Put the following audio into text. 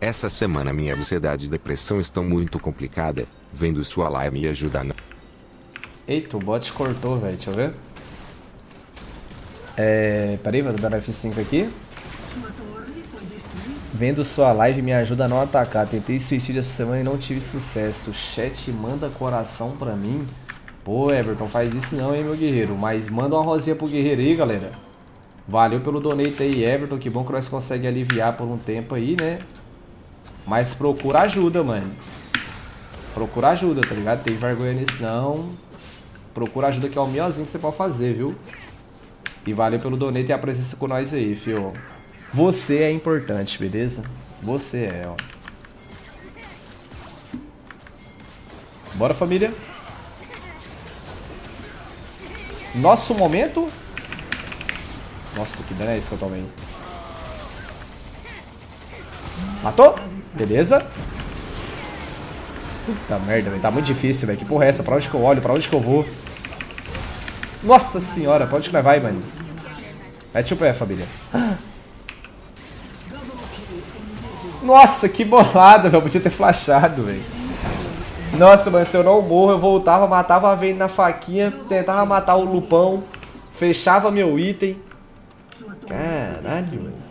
Essa semana minha ansiedade e depressão estão muito complicada. Vendo sua live me ajuda não. Eita, o bot cortou, velho. Deixa eu ver. É... Peraí, vou dar F5 aqui. Vendo sua live me ajuda a não atacar. Tentei suicídio essa semana e não tive sucesso. Chat manda coração pra mim. Pô, Everton, faz isso não, hein, meu guerreiro. Mas manda uma rosinha pro guerreiro aí, galera. Valeu pelo donate aí, Everton. Que bom que nós conseguimos aliviar por um tempo aí, né? Mas procura ajuda, mano. Procura ajuda, tá ligado? Tem vergonha nisso não. Procura ajuda que é o melhorzinho que você pode fazer, viu? E valeu pelo donate e a presença com nós aí, fio. Você é importante, beleza? Você é, ó. Bora, família. Nosso momento. Nossa, que dano é esse que eu tomei? Matou? Beleza. Puta merda, velho. Tá muito difícil, velho. Que porra é essa? Pra onde que eu olho? Pra onde que eu vou? Nossa senhora, pra onde que nós vai, mano? Mete o pé, família. Nossa, que bolada, velho. Podia ter flashado, velho. Nossa, mano, se eu não morro, eu voltava, matava a Vayne na faquinha, tentava matar o Lupão, fechava meu item. Caralho, mano.